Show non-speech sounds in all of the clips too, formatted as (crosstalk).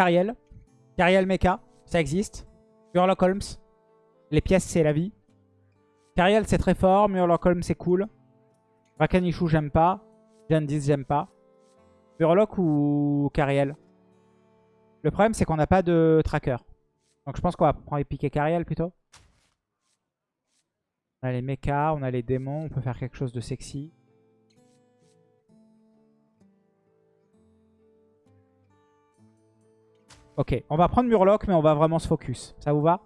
Cariel. Cariel Mecha, ça existe. Murloc Holmes. Les pièces, c'est la vie. Cariel, c'est très fort. Murloc Holmes, c'est cool. Rakanichu, j'aime pas. Jandis, j'aime pas. Murloc ou Cariel Le problème, c'est qu'on n'a pas de tracker. Donc je pense qu'on va prendre piquer Cariel plutôt. On a les mechas, on a les démons. On peut faire quelque chose de sexy. Ok, on va prendre Murloc, mais on va vraiment se focus. Ça vous va?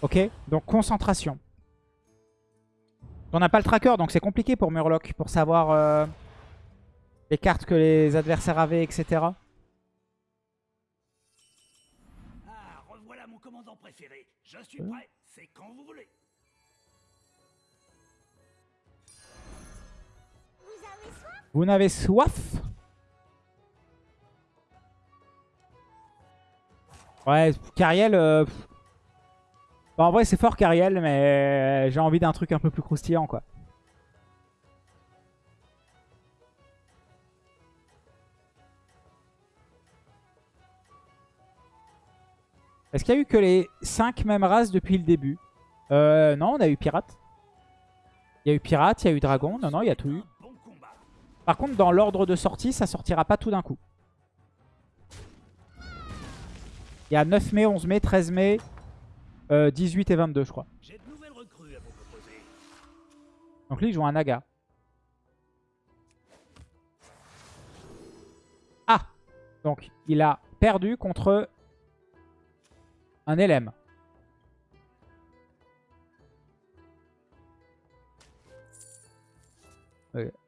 Ok, donc concentration. On n'a pas le tracker, donc c'est compliqué pour Murloc, pour savoir euh, les cartes que les adversaires avaient, etc. Ah, revoilà mon commandant préféré. Je suis prêt, c'est quand vous voulez. Vous avez soif? Vous n'avez soif? Ouais, Cariel... euh. Bah, en vrai, c'est fort Cariel, mais j'ai envie d'un truc un peu plus croustillant, quoi. Est-ce qu'il y a eu que les 5 mêmes races depuis le début? Euh, Non, on a eu pirate. Il y a eu pirate, il y a eu dragon. Non, non, il y a tout eu. Par contre, dans l'ordre de sortie, ça sortira pas tout d'un coup. Il y a 9 mai, 11 mai, 13 mai, euh, 18 et 22, je crois. Donc lui, il joue un Naga. Ah Donc, il a perdu contre un LM. Ok.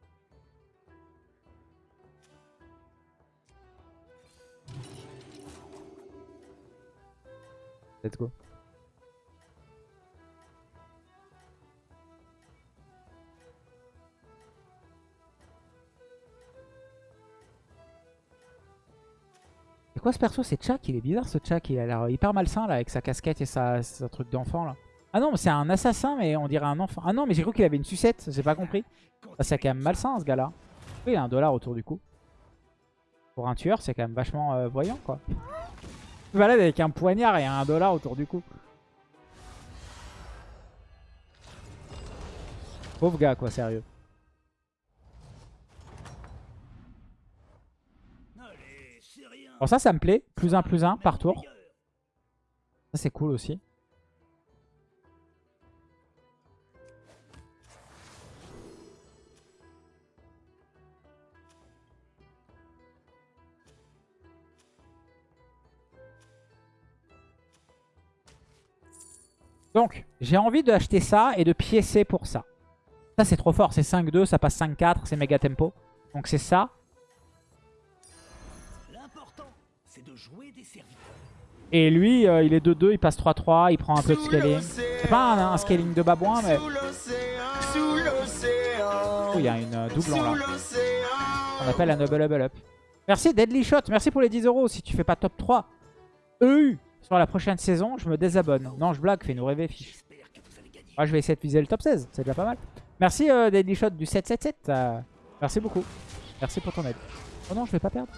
C'est quoi ce perso C'est Chak, il est bizarre ce Chak, il a l'air hyper malsain là avec sa casquette et sa, truc d'enfant là. Ah non, c'est un assassin mais on dirait un enfant. Ah non, mais j'ai cru qu'il avait une sucette, j'ai pas compris. Ah, c'est quand même malsain ce gars-là. Oui, il a un dollar autour du cou. Pour un tueur, c'est quand même vachement euh, voyant quoi. Il balade avec un poignard et un dollar autour du cou. Pauvre gars quoi, sérieux. Alors ça, ça me plaît. Plus un, plus un par tour. Ça c'est cool aussi. Donc, j'ai envie d'acheter ça et de piécer pour ça. Ça, c'est trop fort. C'est 5-2, ça passe 5-4, c'est méga tempo. Donc, c'est ça. L'important, c'est de jouer des serviteurs. Et lui, euh, il est 2-2, il passe 3-3, il prend un peu de scaling. C'est pas un, un scaling de babouin, mais... Oh, il y a une euh, Sous là. On appelle un double level up. Merci Deadly Shot, merci pour les 10 euros. Si tu fais pas top 3 EU sur la prochaine saison, je me désabonne. Non, je blague, fais-nous rêver, fiche. Moi, je vais essayer de viser le top 16, c'est déjà pas mal. Merci euh, Deadly Shot du 777. euh, merci beaucoup. Merci pour ton aide. Oh non, je vais pas perdre.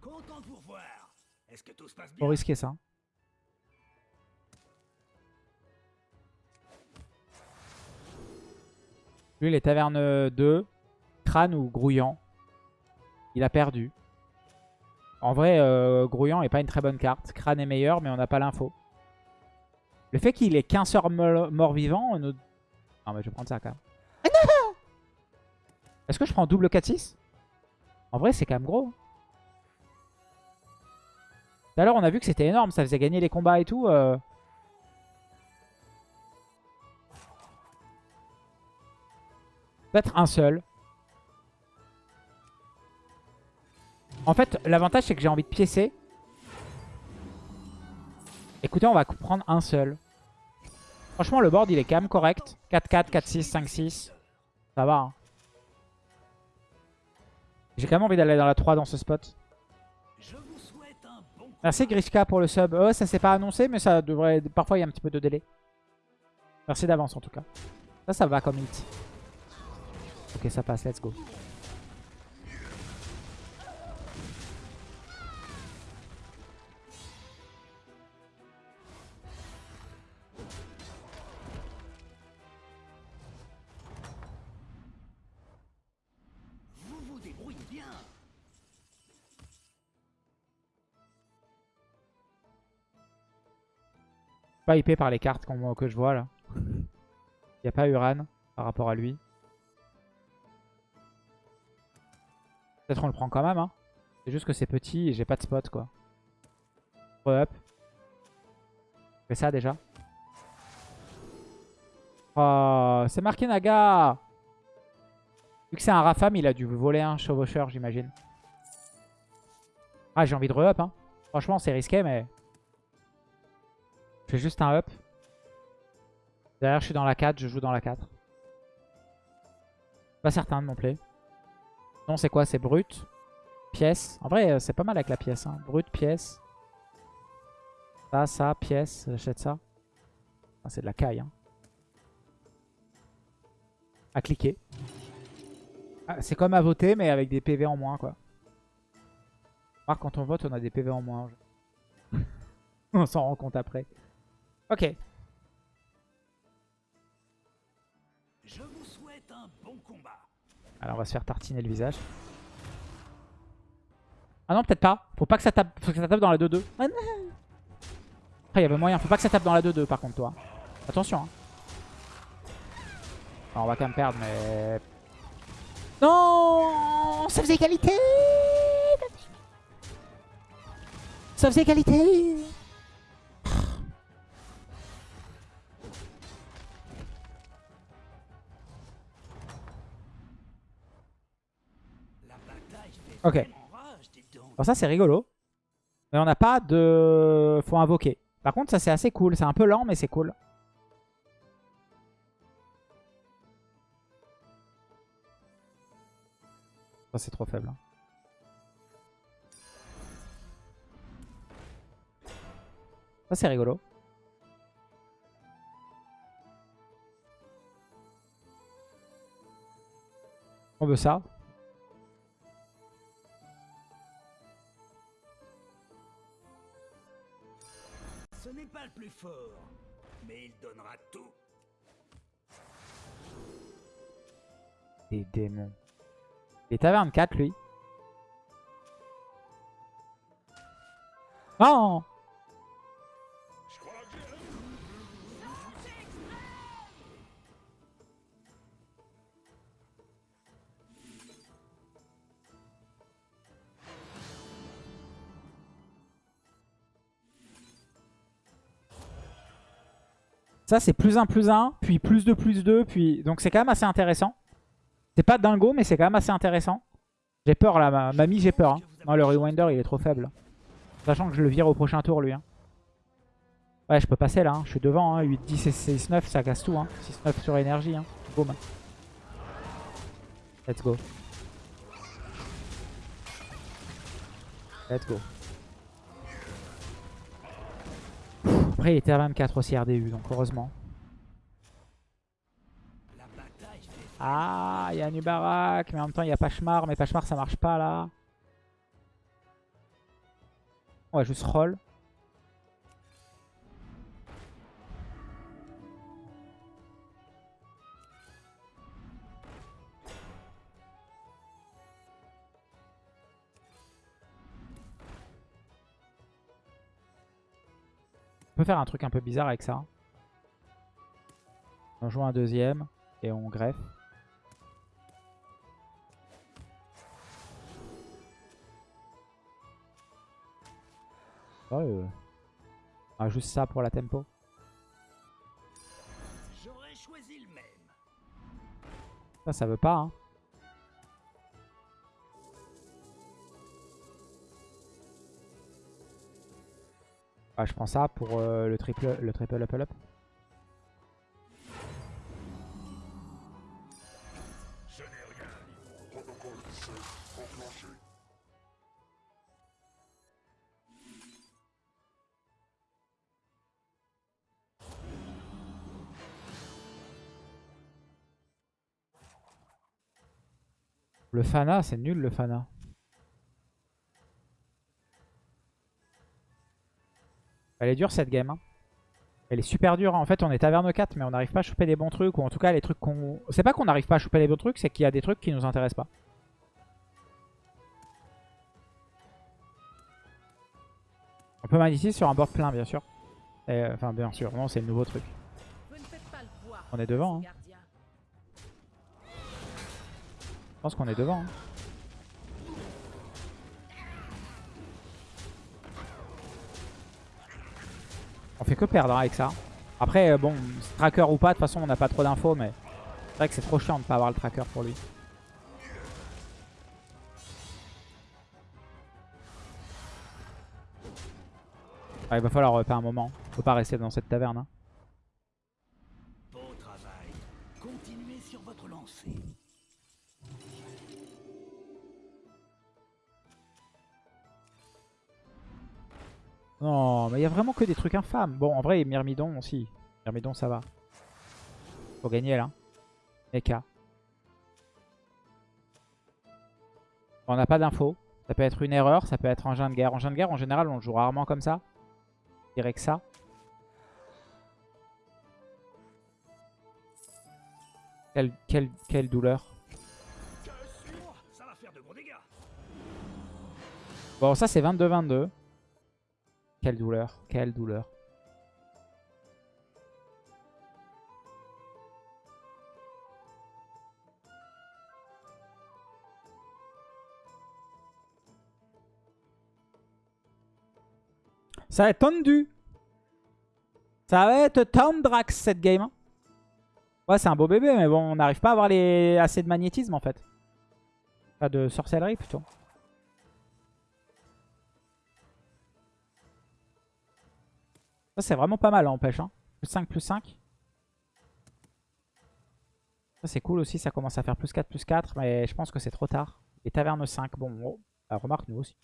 Content de vous revoir. Est-ce que tout se passe bien? Faut risquer ça. Lui, les tavernes 2, crâne ou grouillant. Il a perdu. En vrai, euh, grouillant est pas une très bonne carte. Crâne est meilleur, mais on n'a pas l'info. Le fait qu'il ait qu'un mo- mort-vivant... Nous... Non, mais je vais prendre ça quand même. Est-ce que je prends double 4-6 En vrai, c'est quand même gros. Tout à l'heure, on a vu que c'était énorme. Ça faisait gagner les combats et tout. euh. Peut-être un seul. En fait, l'avantage, c'est que j'ai envie de piécer. Écoutez, on va prendre un seul. Franchement, le board, il est quand même correct. 4-4, 4-6, 5-6. Ça va. hein. J'ai quand même envie d'aller dans la 3 dans ce spot. Merci Grishka pour le sub. Oh, ça s'est pas annoncé, mais ça devrait. Parfois, il y a un petit peu de délai. Merci d'avance en tout cas. Ça, ça va comme hit. Ok, ça passe. Let's go. Vous vous débrouillez bien. Pas hypé par les cartes qu'on- que je vois là. (laughs) Il n'y a pas Uran par rapport à lui. Peut-être on le prend quand même. Hein. C'est juste que c'est petit et j'ai pas de spot quoi. Re-up. Fais ça déjà. Oh, c'est marqué Naga Vu que c'est un Rafam, il a dû voler un chevaucheur, j'imagine. Ah, j'ai envie de re-up. Hein. Franchement, c'est risqué, mais... Je fais juste un up. Derrière, je suis dans la 4, je joue dans la 4. Pas certain de mon play. Non, c'est quoi? C'est brut. Pièce. En vrai, euh, c'est pas mal avec la pièce. Hein. Brut, pièce. Ça, ça, pièce. J'achète ça. Ah, c'est de la caille. Hein. À cliquer. Ah, c'est comme à voter, mais avec des PV en moins, quoi. Quand on vote, on a des PV en moins. (laughs) on s'en rend compte après. Ok. Alors on va se faire tartiner le visage. Ah non, peut-être pas. Faut pas que ça tape, faut que ça tape dans la 2-2. Ah non. Après, il y avait moyen. Faut pas que ça tape dans la 2-2 par contre, toi. Attention. Hein. Alors, on va quand même perdre, mais... Non Ça faisait égalité Ça faisait égalité Ok. Alors ça, c'est rigolo. Mais on n'a pas de... Faut invoquer. Par contre, ça, c'est assez cool. C'est un peu lent, mais c'est cool. Ça, c'est trop faible. hein. Ça, c'est rigolo. On veut ça. Plus fort, mais il donnera tout. Des démons. Il est taverne 4, lui. Non Ça, c'est plus 1, plus 1, puis plus 2, plus 2, puis... Donc c'est quand même assez intéressant. C'est pas dingo, mais c'est quand même assez intéressant. J'ai peur là, ma... mamie, j'ai peur. hein. Non, le Rewinder, il est trop faible. Sachant que je le vire au prochain tour, lui. hein. Ouais, je peux passer là. hein. Je suis devant. Hein. 8, 10 et 6, 9, ça casse tout. Hein. 6, 9 sur énergie. Hein. Boum. Let's go. Let's go. Après, il était à 24 aussi RDU, donc heureusement. Ah, il y a Nubarak, mais en même temps, il y a Pachmar. Mais Pachmar, ça marche pas là. On va juste roll. Peut faire un truc un peu bizarre avec ça. On joue un deuxième et on greffe. Ouais, euh, ah, juste ça pour la tempo. J'aurais choisi le même. Ça, ça veut pas. Hein. Ah, je prends ça pour euh, le, triple, le triple up up. Le Fana, c'est nul le Fana. Elle est dure cette game. hein. Elle est super dure. En fait, on est taverne 4, mais on n'arrive pas à choper des bons trucs. Ou en tout cas, les trucs qu'on... C'est pas qu'on n'arrive pas à choper les bons trucs, c'est qu'il y a des trucs qui nous intéressent pas. On peut magnétiser sur un board plein, bien sûr. Euh, Enfin, bien sûr. Non, c'est le nouveau truc. On est devant. hein. Je pense qu'on est devant. hein. On fait que perdre hein, avec ça. Après, euh, bon, tracker ou pas, de toute façon, on n'a pas trop d'infos, mais c'est vrai que c'est trop chiant de pas avoir le tracker pour lui. Il va falloir repaire un moment. Peut pas rester dans cette taverne. hein. Non, mais il y a vraiment que des trucs infâmes. Bon, en vrai, Myrmidon aussi. Myrmidon, ça va. Faut gagner là. Mecha. On n'a pas d'infos. Ça peut être une erreur, ça peut être engin de guerre. Engin de guerre, en général, on le joue rarement comme ça. Je dirais que ça. Quelle, douleur. Bon, ça c'est 22-22. Quelle douleur, quelle douleur. Ça va être tendu. Ça va être tendrax cette game. hein. Ouais, c'est un beau bébé, mais bon, on n'arrive pas à avoir assez de magnétisme en fait. Pas de sorcellerie plutôt. Ça, c'est vraiment pas mal, hein, en pêche. Hein. Plus 5, plus 5. Ça, c'est cool aussi. Ça commence à faire plus 4, plus 4. Mais je pense que c'est trop tard. Et taverne 5. Bon, oh, remarque, nous aussi.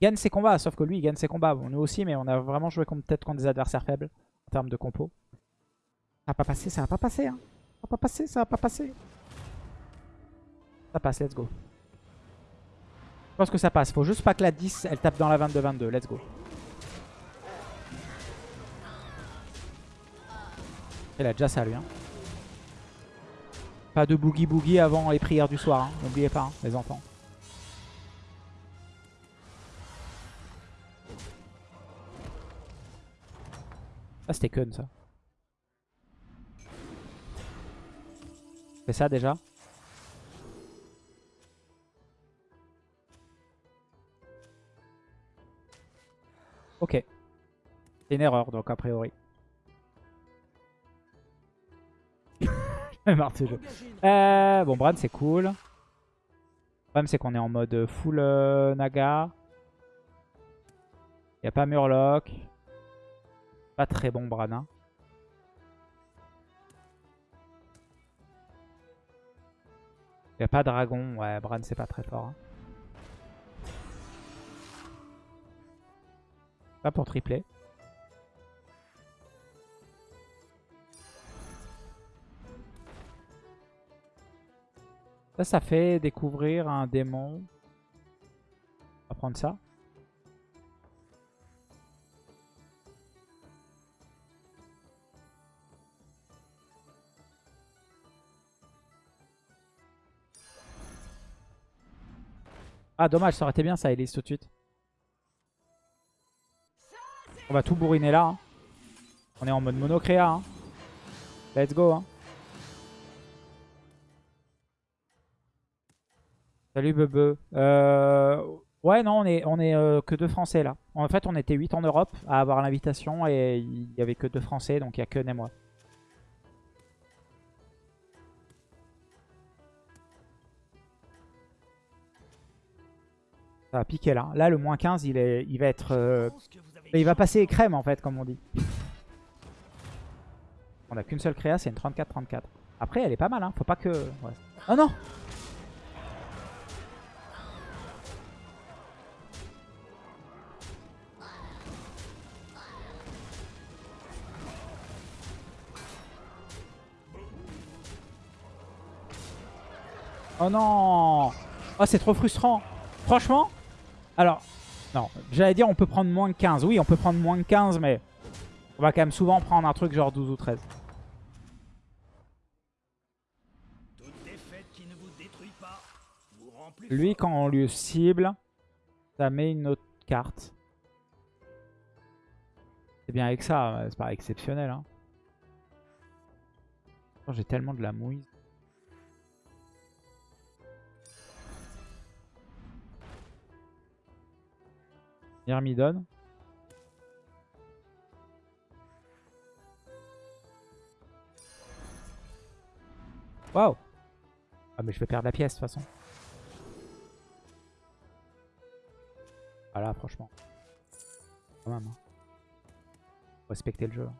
Il gagne ses combats, sauf que lui, il gagne ses combats. Bon, nous aussi, mais on a vraiment joué peut-être contre des adversaires faibles. En termes de compo. Ça va pas passer, ça va pas passer. Hein. Ça va pas passer, ça va pas passer. Ça passe, let's go. Je pense que ça passe. Faut juste pas que la 10, elle tape dans la 22-22. Let's go. Il a déjà ça lui. Hein. Pas de boogie boogie avant les prières du soir. hein. N'oubliez pas, hein, les enfants. Ah, c'était Kun ça. Fais ça déjà? Ok. C'est une erreur donc a priori. (laughs) Jeu. Euh, bon, Bran, c'est cool. Le problème, c'est qu'on est en mode full euh, Naga. Il a pas Murloc. Pas très bon, Bran. hein. Il a pas Dragon. Ouais, Bran, c'est pas très fort. hein. Pas pour tripler. Ça, ça fait découvrir un démon. On va prendre ça. Ah, dommage, ça aurait été bien ça, Elise, tout de suite. On va tout bourriner là. hein. On est en mode monocréa. hein. Let's go. hein. Salut Bebe. Euh, ouais, non, on est, on est euh, que deux Français là. En fait, on était 8 en Europe à avoir l'invitation et il y avait que deux Français, donc il n'y a que et moi. Ça va piquer là. Là, le moins 15, il, est, il va être... euh, il va passer crème en fait, comme on dit. On a qu'une seule créa, c'est une 34-34. Après, elle est pas mal, hein. Faut pas que... Oh non Oh non Oh, c'est trop frustrant. Franchement, alors, non, j'allais dire on peut prendre moins que 15. Oui, on peut prendre moins que 15, mais on va quand même souvent prendre un truc genre 12 ou 13. Toute défaite qui ne vous détruit pas vous rend plus Lui, quand on lui cible, ça met une autre carte. C'est bien avec ça, c'est pas exceptionnel. Hein. J'ai tellement de la mouise. Myrmidon. Waouh Ah mais je vais perdre la pièce de toute façon. Voilà, franchement. Quand même. hein. Respecter le jeu. hein.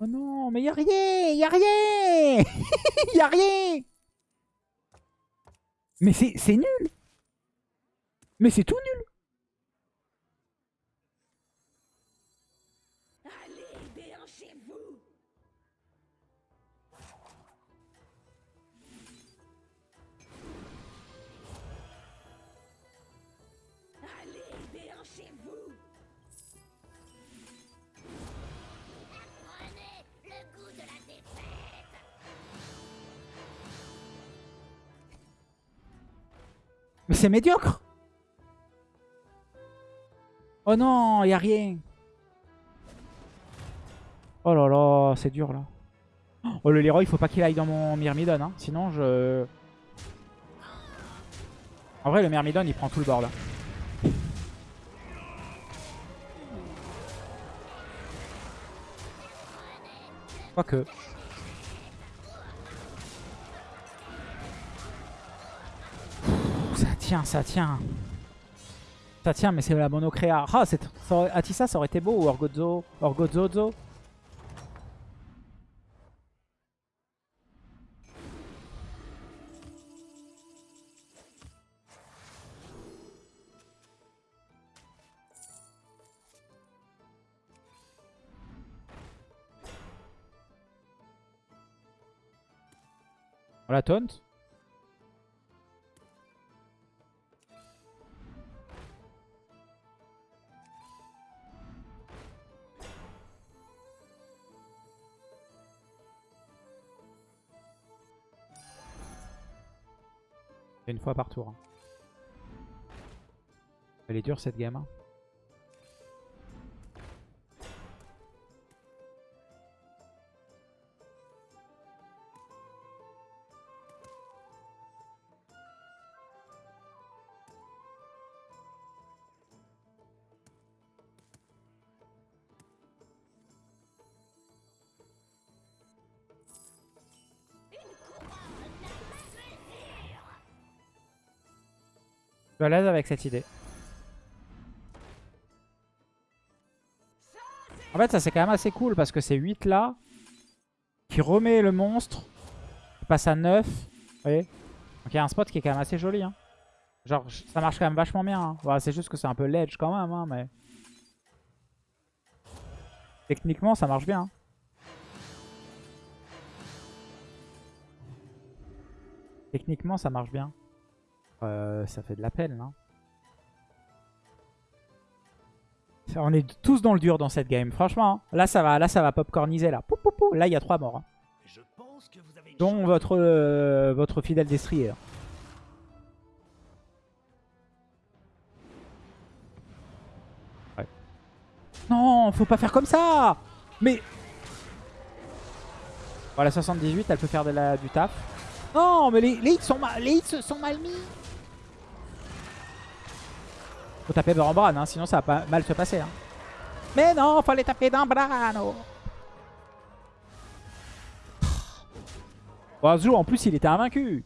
Oh non, mais y a rien, y a rien, (laughs) y a rien. Mais c'est nul. Mais c'est tout Mais c'est médiocre. Oh non, y a rien. Oh là là, c'est dur là. Oh le Leroy, il faut pas qu'il aille dans mon Myrmidon, hein. sinon je... En vrai, le Myrmidon, il prend tout le bord là. Quoique. Ça tient, ça tient. Ça tient, mais c'est la monocréa. Ah, aurait- Atissa, ça aurait été beau. Ou Orgozo. Orgozozo. Voilà, taunt. Une fois par tour. Elle est dure cette game. Suis à l'aise avec cette idée. En fait, ça c'est quand même assez cool parce que c'est 8 là qui remet le monstre, qui passe à 9. Vous voyez Donc il y a un spot qui est quand même assez joli. hein. Genre, ça marche quand même vachement bien. hein. Voilà, c'est juste que c'est un peu ledge quand même, hein, mais... Techniquement, ça marche bien. hein. Techniquement, ça marche bien. Euh, ça fait de la peine, là. On est tous dans le dur dans cette game. Franchement, hein. là ça va, là ça va popcorniser là. Pou, pou, pou. Là il y a trois morts. hein. Je pense que vous avez une Dont votre euh, votre fidèle destrier. Ouais. Non, faut pas faire comme ça. Mais voilà 78, elle peut faire de la, du taf. Non, mais les, les hits sont mal, les hits sont mal mis. Faut taper Bran, hein, sinon ça va pas mal se passer. Hein. Mais non, fallait taper dans Brano. Bon, Zhou, en plus, il était invaincu.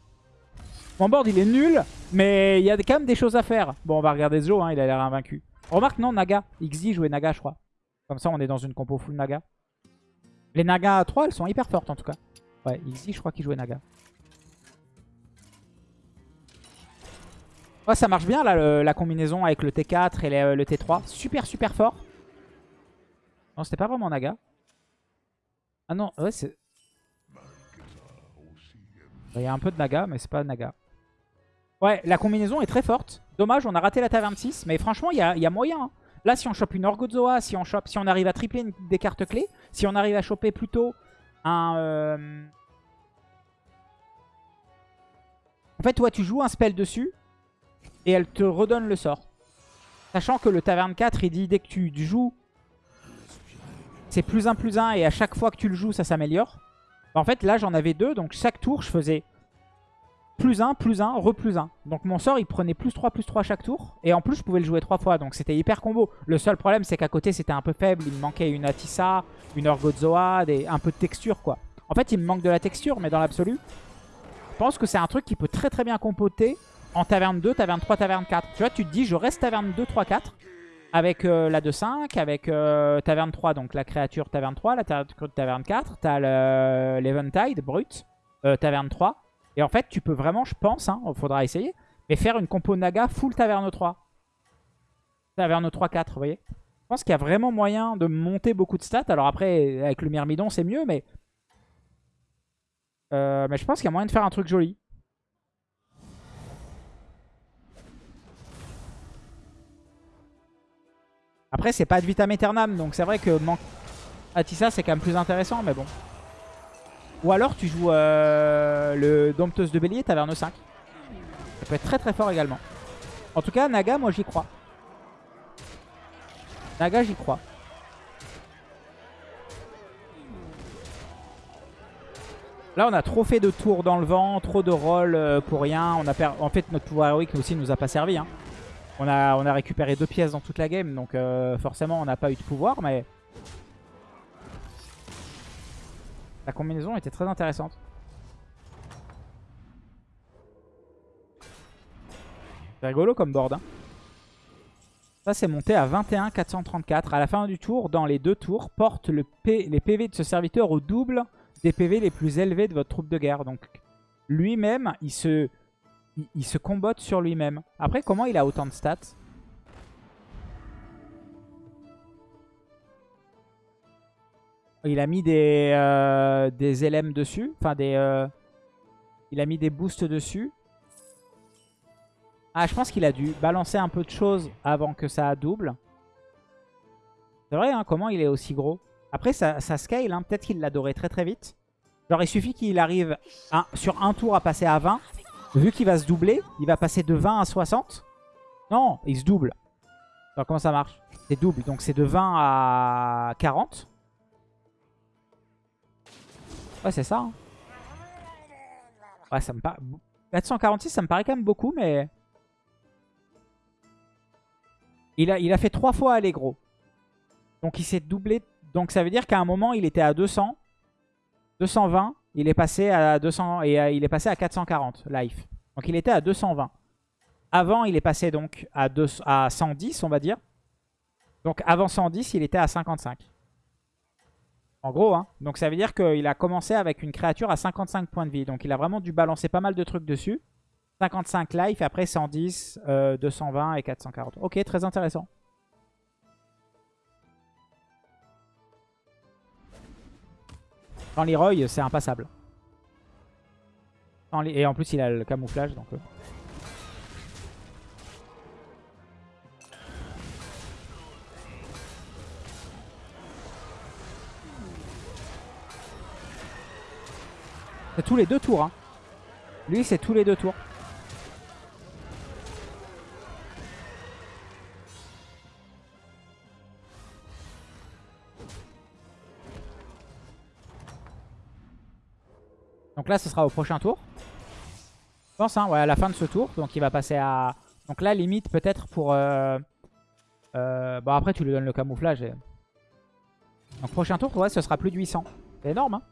Mon board, il est nul, mais il y a quand même des choses à faire. Bon, on va regarder Zhou, hein, il a l'air invaincu. Remarque, non, Naga. XD jouait Naga, je crois. Comme ça, on est dans une compo full Naga. Les Naga à 3, elles sont hyper fortes en tout cas. Ouais, XD, je crois qu'il jouait Naga. Ouais, ça marche bien là, le- la combinaison avec le T4 et le, le T3. Super, super fort. Non, c'était pas vraiment Naga. Ah non, ouais, c'est... Il y a un peu de Naga, mais c'est pas Naga. Ouais, la combinaison est très forte. Dommage, on a raté la taverne 6. Mais franchement, il y a, moyen. hein. Là, si on chope une Orgozoa, si on, si on arrive à tripler une- des cartes clés, si on arrive à choper plutôt un... euh, En fait, toi, tu joues un spell dessus et elle te redonne le sort. Sachant que le taverne 4, il dit dès que tu joues, c'est plus 1 plus 1 et à chaque fois que tu le joues, ça s'améliore. En fait, là, j'en avais deux, donc chaque tour, je faisais plus 1, plus 1, re plus 1. Donc mon sort, il prenait plus 3, plus 3 chaque tour. Et en plus, je pouvais le jouer 3 fois, donc c'était hyper combo. Le seul problème, c'est qu'à côté, c'était un peu faible. Il me manquait une Atissa, une Orgozoa, des... un peu de texture, quoi. En fait, il me manque de la texture, mais dans l'absolu, je pense que c'est un truc qui peut très très bien compoter en taverne 2, taverne 3, taverne 4. Tu vois, tu te dis, je reste taverne 2, 3, 4 avec euh, la 2-5, avec euh, taverne 3, donc la créature taverne 3, la ta- taverne 4, t'as le- l'Eventide brut, euh, taverne 3. Et en fait, tu peux vraiment, je pense, hein, faudra essayer, mais faire une compo Naga full taverne 3. Taverne 3-4, vous voyez Je pense qu'il y a vraiment moyen de monter beaucoup de stats. Alors après, avec le Myrmidon, c'est mieux, mais... Mais je pense qu'il y a moyen de faire un truc joli. Après, c'est pas de vitam aeternam, donc c'est vrai que man... Atissa, c'est quand même plus intéressant, mais bon. Ou alors, tu joues euh, le Dompteuse de Bélier, Taverne 5. Ça peut être très très fort également. En tout cas, Naga, moi j'y crois. Naga, j'y crois. Là, on a trop fait de tours dans le vent, trop de rolls euh, pour rien. On a per... En fait, notre pouvoir héroïque aussi nous a pas servi. Hein. On, a, on a récupéré deux pièces dans toute la game, donc euh, forcément, on n'a pas eu de pouvoir, mais... La combinaison était très intéressante. C'est rigolo comme board. hein. Ça, c'est monté à 21 434. À la fin du tour, dans les deux tours, porte les PV de ce serviteur au double des PV les plus élevés de votre troupe de guerre. Donc, lui-même, il se, il, se combotte sur lui-même. Après, comment il a autant de stats? Il a mis des, euh, LM dessus. Enfin, des... euh, il a mis des boosts dessus. Ah, je pense qu'il a dû balancer un peu de choses avant que ça double. C'est vrai, hein, comment il est aussi gros Après, ça, ça scale, hein, peut-être qu'il l'a doré très très vite. Genre, il suffit qu'il arrive sur un tour à passer à 20. Vu qu'il va se doubler, il va passer de 20 à 60. Non, il se double. Alors, comment ça marche? C'est double, donc c'est de 20 à 40. Ouais, c'est ça. hein. Ouais, ça me paraît... 446, ça me paraît quand même beaucoup, mais... Il a, il a fait trois fois aller gros. Donc il s'est doublé. Donc ça veut dire qu'à un moment, il était à 200. 220. Il est passé à 200 et euh, il est passé à 440 life. Donc il était à 220. Avant, il est passé donc à, 2, à 110, on va dire. Donc avant 110, il était à 55. En gros, hein. Donc ça veut dire qu'il a commencé avec une créature à 55 points de vie. Donc il a vraiment dû balancer pas mal de trucs dessus. 55 life, après 110, euh, 220 et 440. Ok, très intéressant. Sans Leroy, c'est impassable. Et en plus, il a le camouflage, donc... euh. C'est tous les deux tours. Hein. Lui, c'est tous les deux tours. Donc là, ce sera au prochain tour. Je pense, hein, ouais, à la fin de ce tour. Donc il va passer à... Donc là, limite, peut-être pour... Euh... euh bon, après, tu lui donnes le camouflage. Et... Donc prochain tour, ouais, ce sera plus de 800. C'est énorme, hein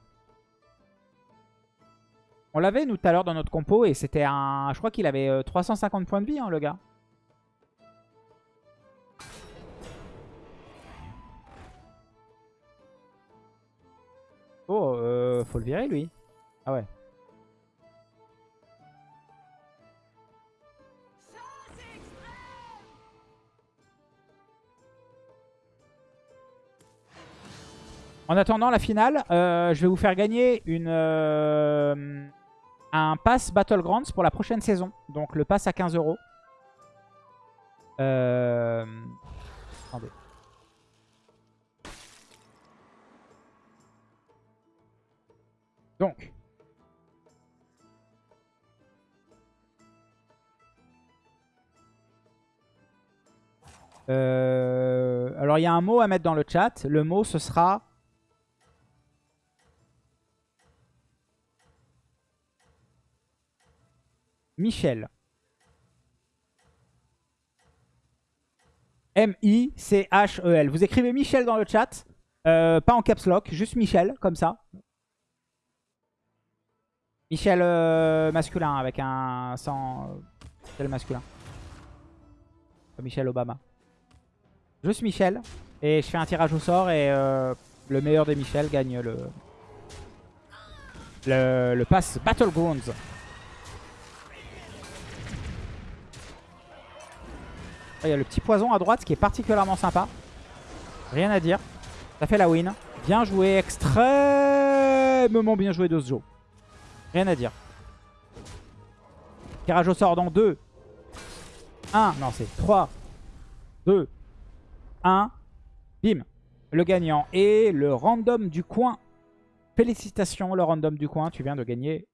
On l'avait, nous, tout à l'heure, dans notre compo. Et c'était un... Je crois qu'il avait euh, 350 points de vie, hein, le gars. Oh, euh, faut le virer, lui. Ah ouais. En attendant la finale, euh, je vais vous faire gagner une, euh, un pass Battlegrounds pour la prochaine saison. Donc le pass à 15 euros. Euh... Donc. Euh, alors il y a un mot à mettre dans le chat. Le mot ce sera... Michel. M-I-C-H-E-L. Vous écrivez Michel dans le chat. Euh, pas en caps lock, juste Michel, comme ça. Michel euh, masculin avec un sans Michel masculin. Michel Obama. Juste Michel. Et je fais un tirage au sort et euh, le meilleur des Michel gagne le, le, le pass Battlegrounds. Il y a le petit poison à droite qui est particulièrement sympa. Rien à dire. Ça fait la win. Bien joué, extrêmement bien joué de ce jeu. Rien à dire. Tirage au sort dans 2. 1. Non, c'est 3. 2. 1. Bim. Le gagnant. Et le random du coin. Félicitations, le random du coin. Tu viens de gagner